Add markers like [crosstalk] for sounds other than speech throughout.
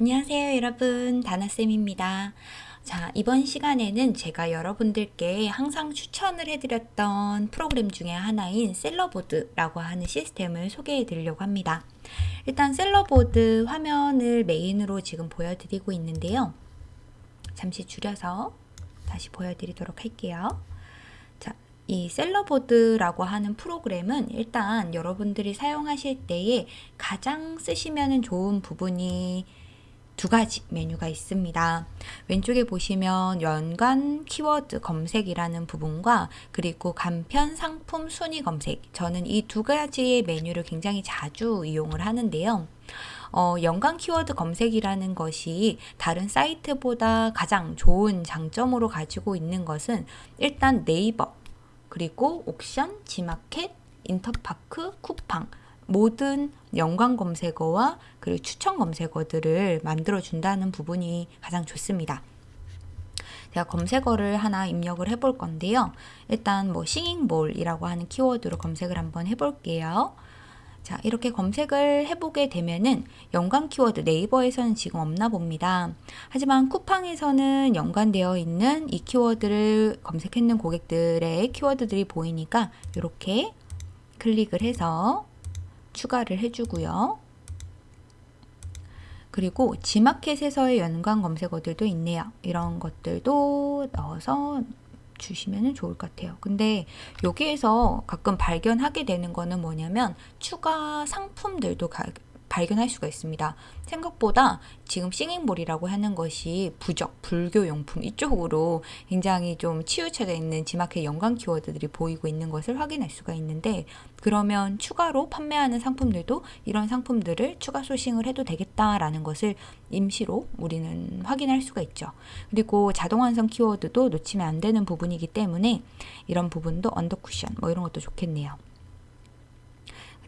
안녕하세요 여러분. 다나쌤입니다. 자 이번 시간에는 제가 여러분들께 항상 추천을 해드렸던 프로그램 중에 하나인 셀러보드라고 하는 시스템을 소개해 드리려고 합니다. 일단 셀러보드 화면을 메인으로 지금 보여드리고 있는데요. 잠시 줄여서 다시 보여드리도록 할게요. 자, 이 셀러보드라고 하는 프로그램은 일단 여러분들이 사용하실 때에 가장 쓰시면 좋은 부분이 두 가지 메뉴가 있습니다. 왼쪽에 보시면 연관 키워드 검색이라는 부분과 그리고 간편 상품 순위 검색 저는 이 두 가지의 메뉴를 굉장히 자주 이용을 하는데요. 어, 연관 키워드 검색이라는 것이 다른 사이트보다 가장 좋은 장점으로 가지고 있는 것은 일단 네이버 그리고 옥션, 지마켓, 인터파크, 쿠팡 모든 연관 검색어와 그리고 추천 검색어들을 만들어 준다는 부분이 가장 좋습니다. 제가 검색어를 하나 입력을 해볼 건데요. 일단 뭐 싱잉볼이라고 하는 키워드로 검색을 한번 해볼게요. 자 이렇게 검색을 해보게 되면은 연관 키워드 네이버에서는 지금 없나 봅니다. 하지만 쿠팡에서는 연관되어 있는 이 키워드를 검색했는 고객들의 키워드들이 보이니까 이렇게 클릭을 해서 추가를 해주고요. 그리고 지마켓에서의 연관 검색어들도 있네요. 이런 것들도 넣어서 주시면 좋을 것 같아요. 근데 여기에서 가끔 발견하게 되는 거는 뭐냐면 추가 상품들도 발견할 수가 있습니다. 생각보다 지금 싱잉볼이라고 하는 것이 부적, 불교용품 이쪽으로 굉장히 좀 치우쳐져 있는 지마켓 연관 키워드들이 보이고 있는 것을 확인할 수가 있는데 그러면 추가로 판매하는 상품들도 이런 상품들을 추가 sourcing을 해도 되겠다라는 것을 임시로 우리는 확인할 수가 있죠. 그리고 자동 완성 키워드도 놓치면 안 되는 부분이기 때문에 이런 부분도 under 쿠션 뭐 이런 것도 좋겠네요.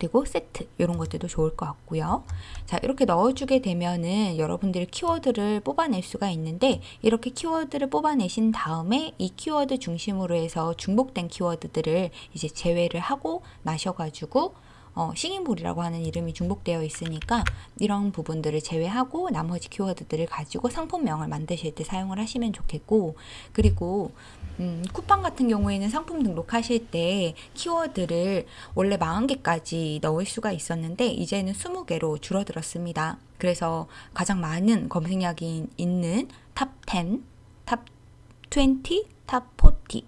그리고 세트 이런 것들도 좋을 것 같고요. 자 이렇게 넣어주게 되면은 여러분들이 키워드를 뽑아낼 수가 있는데 이렇게 키워드를 뽑아내신 다음에 이 키워드 중심으로 해서 중복된 키워드들을 이제 제외를 하고 나셔가지고 어, 싱잉볼이라고 하는 이름이 중복되어 있으니까 이런 부분들을 제외하고 나머지 키워드들을 가지고 상품명을 만드실 때 사용을 하시면 좋겠고 그리고 음, 쿠팡 같은 경우에는 상품 등록하실 때 키워드를 원래 40개까지 넣을 수가 있었는데 이제는 20개로 줄어들었습니다. 그래서 가장 많은 검색량이 있는 top 10, top 20, top 40.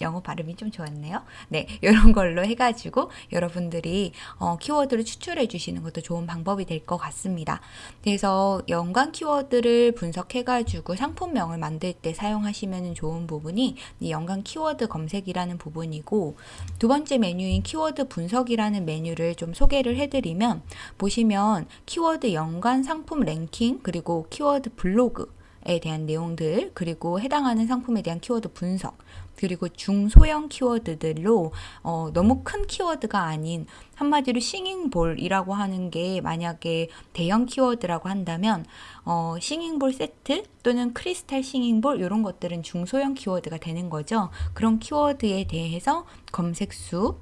영어 발음이 좀 좋았네요. 네, 이런 걸로 해가지고 여러분들이 어, 키워드를 추출해 주시는 것도 좋은 방법이 될 것 같습니다. 그래서 연관 키워드를 분석해가지고 상품명을 만들 때 사용하시면 좋은 부분이 이 연관 키워드 검색이라는 부분이고 두 번째 메뉴인 키워드 분석이라는 메뉴를 좀 소개를 해드리면 보시면 키워드 연관 상품 랭킹 그리고 키워드 블로그 에 대한 내용들 그리고 해당하는 상품에 대한 키워드 분석 그리고 중소형 키워드들로 어, 너무 큰 키워드가 아닌 한마디로 싱잉볼이라고 하는 게 만약에 대형 키워드라고 한다면 어, 싱잉볼 세트 또는 크리스탈 싱잉볼 이런 것들은 중소형 키워드가 되는 거죠. 그런 키워드에 대해서 검색수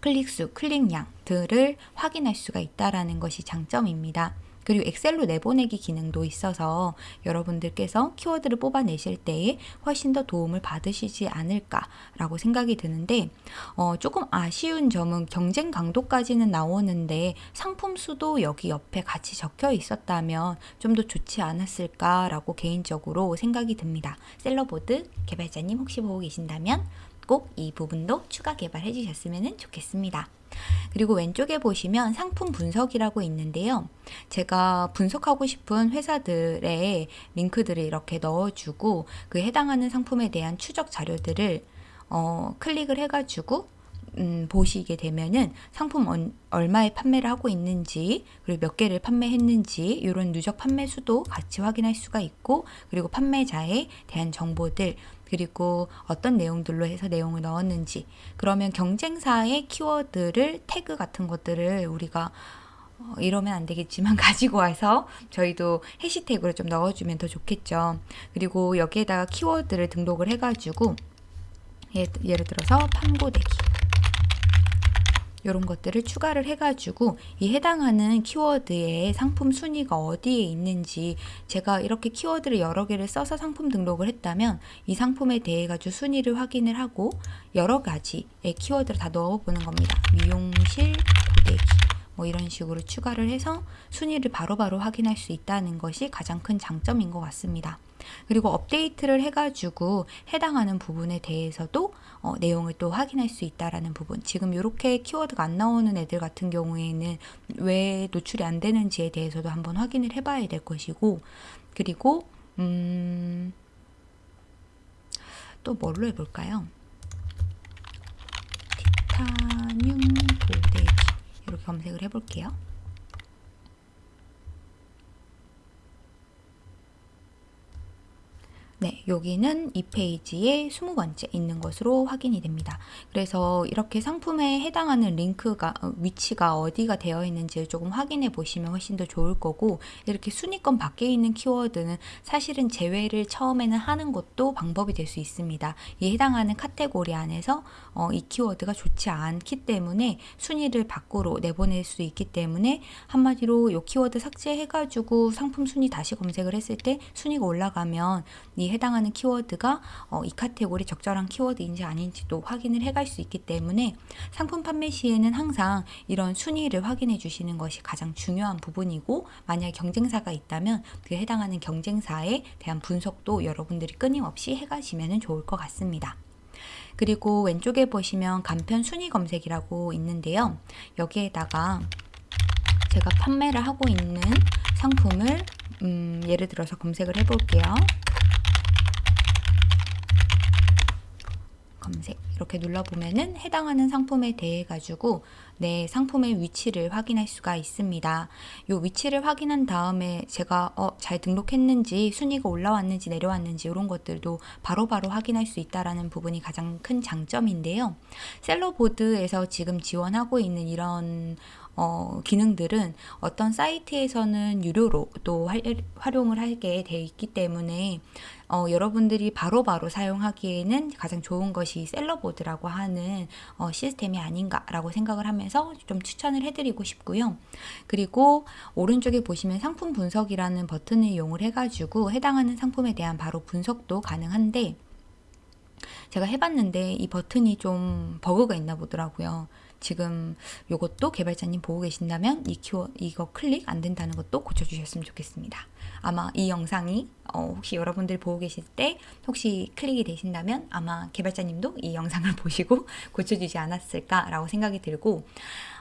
클릭수, 클릭량들을 확인할 수가 있다라는 것이 장점입니다. 그리고 엑셀로 내보내기 기능도 있어서 여러분들께서 키워드를 뽑아내실 때에 훨씬 더 도움을 받으시지 않을까라고 생각이 드는데 어, 조금 아쉬운 점은 경쟁 강도까지는 나오는데 상품 수도 여기 옆에 같이 적혀 있었다면 좀 더 좋지 않았을까라고 개인적으로 생각이 듭니다. 셀러보드 개발자님 혹시 보고 계신다면 꼭 이 부분도 추가 개발해 주셨으면 좋겠습니다. 그리고 왼쪽에 보시면 상품 분석이라고 있는데요. 제가 분석하고 싶은 회사들의 링크들을 이렇게 넣어주고 그 해당하는 상품에 대한 추적 자료들을 어, 클릭을 해가지고 음, 보시게 되면은 상품 언, 얼마에 판매를 하고 있는지 그리고 몇 개를 판매했는지 이런 누적 판매 수도 같이 확인할 수가 있고 그리고 판매자에 대한 정보들 그리고 어떤 내용들로 해서 내용을 넣었는지 그러면 경쟁사의 키워드를 태그 같은 것들을 우리가 어, 이러면 안 되겠지만 [laughs] 가지고 와서 저희도 해시태그를 좀 넣어주면 더 좋겠죠. 그리고 여기에다가 키워드를 등록을 해가지고 예, 예를 들어서 판고대기 이런 것들을 추가를 해가지고 이 해당하는 키워드의 상품 순위가 어디에 있는지 제가 이렇게 키워드를 여러 개를 써서 상품 등록을 했다면 이 상품에 대해 가지고 순위를 확인을 하고 여러 가지의 키워드를 다 넣어보는 겁니다. 미용실 고데기 뭐 이런 식으로 추가를 해서 순위를 바로바로 바로 확인할 수 있다는 것이 가장 큰 장점인 것 같습니다. 그리고 업데이트를 해가지고 해당하는 부분에 대해서도 어, 내용을 또 확인할 수 있다라는 부분. 지금 이렇게 키워드가 안 나오는 애들 같은 경우에는 왜 노출이 안 되는지에 대해서도 한번 확인을 해봐야 될 것이고, 그리고 음, 또 뭘로 해볼까요? 티타늄 도대기 이렇게 검색을 해볼게요. 네, 여기는 이 페이지에 20번째 있는 것으로 확인이 됩니다. 그래서 이렇게 상품에 해당하는 링크가 어, 위치가 어디가 되어 있는지 조금 확인해 보시면 훨씬 더 좋을 거고 이렇게 순위권 밖에 있는 키워드는 사실은 제외를 처음에는 하는 것도 방법이 될 수 있습니다. 이 해당하는 카테고리 안에서 어, 이 키워드가 좋지 않기 때문에 순위를 밖으로 내보낼 수 있기 때문에 한마디로 이 키워드 삭제해 가지고 상품 순위 다시 검색을 했을 때 순위가 올라가면 이 해당하는 키워드가 어, 이 카테고리 적절한 키워드인지 아닌지도 확인을 해갈 수 있기 때문에 상품 판매 시에는 항상 이런 순위를 확인해 주시는 것이 가장 중요한 부분이고 만약 경쟁사가 있다면 그 해당하는 경쟁사에 대한 분석도 여러분들이 끊임없이 해가시면 좋을 것 같습니다. 그리고 왼쪽에 보시면 간편 순위 검색이라고 있는데요. 여기에다가 제가 판매를 하고 있는 상품을 음, 예를 들어서 검색을 해볼게요. 검색 이렇게 눌러보면은 해당하는 상품에 대해 가지고 내 상품의 위치를 확인할 수가 있습니다. 이 위치를 확인한 다음에 제가 어, 잘 등록했는지 순위가 올라왔는지 내려왔는지 이런 것들도 바로바로 바로 확인할 수 있다라는 부분이 가장 큰 장점인데요. 셀러보드에서 지금 지원하고 있는 이런 어, 기능들은 어떤 사이트에서는 유료로 또 할, 활용을 하게 돼 있기 때문에 어, 여러분들이 바로바로 바로 사용하기에는 가장 좋은 것이 셀러보드라고 하는 어, 시스템이 아닌가라고 생각을 하면서 좀 추천을 해드리고 싶고요. 그리고 오른쪽에 보시면 상품 분석이라는 버튼을 이용을 해가지고 해당하는 상품에 대한 바로 분석도 가능한데 제가 해봤는데 이 버튼이 좀 버그가 있나 보더라고요. 지금 이것도 개발자님 보고 계신다면 이 키워 이거 클릭 안 된다는 것도 고쳐주셨으면 좋겠습니다. 아마 이 영상이 어, 혹시 여러분들 보고 계실 때 혹시 클릭이 되신다면 아마 개발자님도 이 영상을 [laughs] 보시고 고쳐주지 않았을까라고 생각이 들고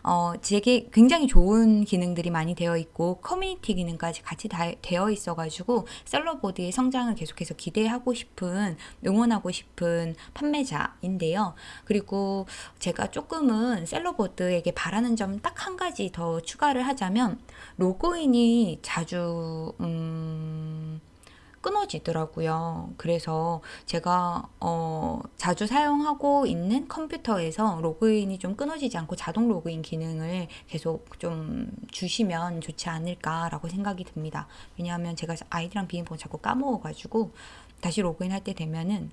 어, 제게 굉장히 좋은 기능들이 많이 되어 있고 커뮤니티 기능까지 같이 다 되어 있어가지고 셀러보드의 성장을 계속해서 기대하고 싶은 응원하고 싶은 판매자인데요. 그리고 제가 조금은 셀러보드에게 바라는 점 딱 한 가지 더 추가를 하자면 로그인이 자주 음, 끊어지더라고요. 그래서 제가 어, 자주 사용하고 있는 컴퓨터에서 로그인이 좀 끊어지지 않고 자동 로그인 기능을 계속 좀 주시면 좋지 않을까라고 생각이 듭니다. 왜냐하면 제가 아이디랑 비밀번호 자꾸 까먹어가지고 다시 로그인 할 때 되면은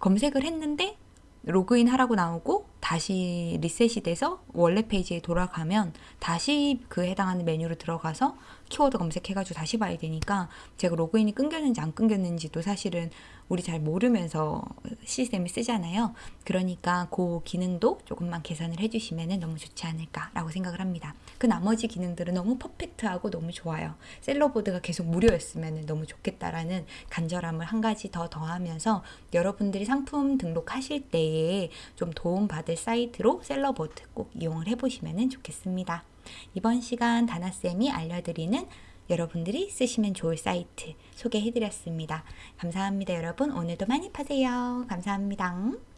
검색을 했는데 로그인 하라고 나오고 다시 리셋이 돼서 원래 페이지에 돌아가면 다시 그 해당하는 메뉴로 들어가서 키워드 검색해가지고 다시 봐야 되니까 제가 로그인이 끊겼는지 안 끊겼는지도 사실은 우리 잘 모르면서 시스템을 쓰잖아요. 그러니까 그 기능도 조금만 개선을 해주시면 너무 좋지 않을까라고 생각을 합니다. 그 나머지 기능들은 너무 perfect하고 너무 좋아요. 셀러보드가 계속 무료였으면 너무 좋겠다라는 간절함을 한 가지 더 더하면서 여러분들이 상품 등록하실 때에 좀 도움받을 사이트로 셀러보드 꼭 이용을 해보시면 좋겠습니다. 이번 시간 다나쌤이 알려드리는 여러분들이 쓰시면 좋을 사이트 소개해드렸습니다. 감사합니다, 여러분. 오늘도 많이 파세요. 감사합니다.